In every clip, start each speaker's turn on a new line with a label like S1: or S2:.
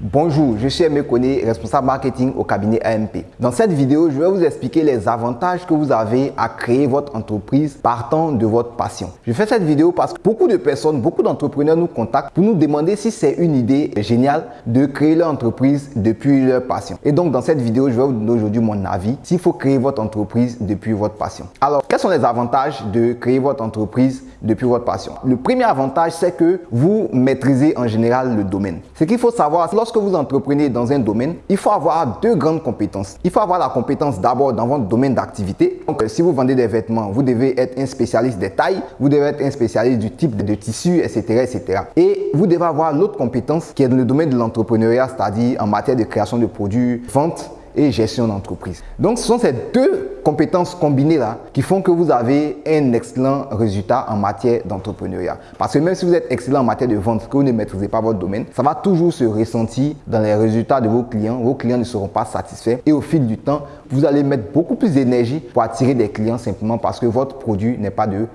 S1: Bonjour, je suis Aimé responsable marketing au cabinet AMP. Dans cette vidéo, je vais vous expliquer les avantages que vous avez à créer votre entreprise partant de votre passion. Je fais cette vidéo parce que beaucoup de personnes, beaucoup d'entrepreneurs nous contactent pour nous demander si c'est une idée géniale de créer leur entreprise depuis leur passion. Et donc, dans cette vidéo, je vais vous donner aujourd'hui mon avis s'il faut créer votre entreprise depuis votre passion. Alors, quels sont les avantages de créer votre entreprise depuis votre passion? Le premier avantage, c'est que vous maîtrisez en général le domaine. Ce qu'il faut savoir, lorsque vous entreprenez dans un domaine, il faut avoir deux grandes compétences. Il faut avoir la compétence d'abord dans votre domaine d'activité. Donc, si vous vendez des vêtements, vous devez être un spécialiste des tailles, vous devez être un spécialiste du type de tissu, etc. etc. Et vous devez avoir l'autre compétence qui est dans le domaine de l'entrepreneuriat, c'est-à-dire en matière de création de produits, vente et gestion d'entreprise. Donc, ce sont ces deux compétences combinées-là qui font que vous avez un excellent résultat en matière d'entrepreneuriat. Parce que même si vous êtes excellent en matière de vente, que vous ne maîtrisez pas votre domaine, ça va toujours se ressentir dans les résultats de vos clients. Vos clients ne seront pas satisfaits et au fil du temps, vous allez mettre beaucoup plus d'énergie pour attirer des clients simplement parce que votre produit n'est pas de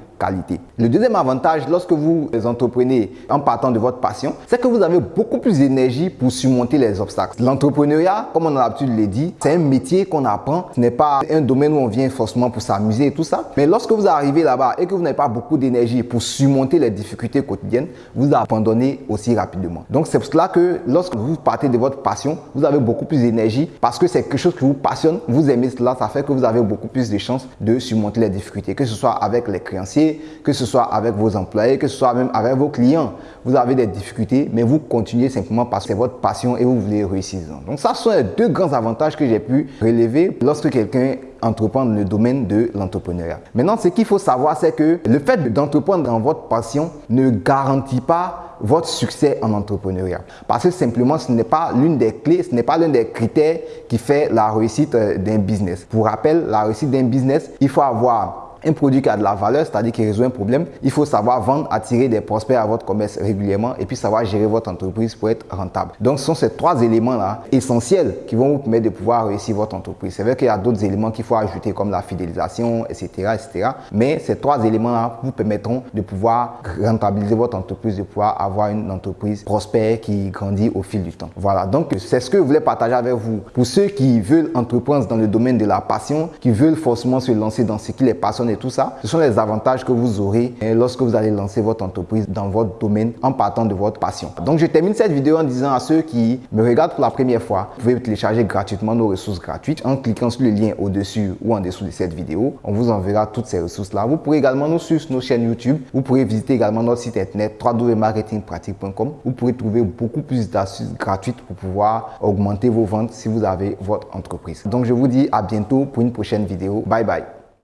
S1: le deuxième avantage lorsque vous entreprenez en partant de votre passion, c'est que vous avez beaucoup plus d'énergie pour surmonter les obstacles. L'entrepreneuriat, comme on a l'habitude de le dire, c'est un métier qu'on apprend. Ce n'est pas un domaine où on vient forcément pour s'amuser et tout ça. Mais lorsque vous arrivez là-bas et que vous n'avez pas beaucoup d'énergie pour surmonter les difficultés quotidiennes, vous abandonnez aussi rapidement. Donc c'est pour cela que lorsque vous partez de votre passion, vous avez beaucoup plus d'énergie parce que c'est quelque chose qui vous passionne, vous aimez cela, ça fait que vous avez beaucoup plus de chances de surmonter les difficultés, que ce soit avec les créanciers, que ce soit avec vos employés, que ce soit même avec vos clients. Vous avez des difficultés, mais vous continuez simplement parce que c'est votre passion et vous voulez réussir. Donc ça, sont les deux grands avantages que j'ai pu relever lorsque quelqu'un entreprend dans le domaine de l'entrepreneuriat. Maintenant, ce qu'il faut savoir, c'est que le fait d'entreprendre dans votre passion ne garantit pas votre succès en entrepreneuriat. Parce que simplement, ce n'est pas l'une des clés, ce n'est pas l'un des critères qui fait la réussite euh, d'un business. Pour rappel, la réussite d'un business, il faut avoir un produit qui a de la valeur, c'est-à-dire qui résout un problème, il faut savoir vendre, attirer des prospects à votre commerce régulièrement et puis savoir gérer votre entreprise pour être rentable. Donc, ce sont ces trois éléments-là essentiels qui vont vous permettre de pouvoir réussir votre entreprise. C'est vrai qu'il y a d'autres éléments qu'il faut ajouter comme la fidélisation, etc., etc. Mais ces trois éléments-là vous permettront de pouvoir rentabiliser votre entreprise, de pouvoir avoir une entreprise prospère qui grandit au fil du temps. Voilà, donc c'est ce que je voulais partager avec vous. Pour ceux qui veulent entreprendre dans le domaine de la passion, qui veulent forcément se lancer dans ce qui les passionne tout ça, ce sont les avantages que vous aurez lorsque vous allez lancer votre entreprise dans votre domaine en partant de votre passion. Donc, je termine cette vidéo en disant à ceux qui me regardent pour la première fois, vous pouvez télécharger gratuitement nos ressources gratuites en cliquant sur le lien au-dessus ou en dessous de cette vidéo. On vous enverra toutes ces ressources-là. Vous pourrez également nous suivre sur nos chaînes YouTube. Vous pourrez visiter également notre site internet www.marketingpratique.com. Vous pourrez trouver beaucoup plus d'astuces gratuites pour pouvoir augmenter vos ventes si vous avez votre entreprise. Donc, je vous dis à bientôt pour une prochaine vidéo. Bye bye.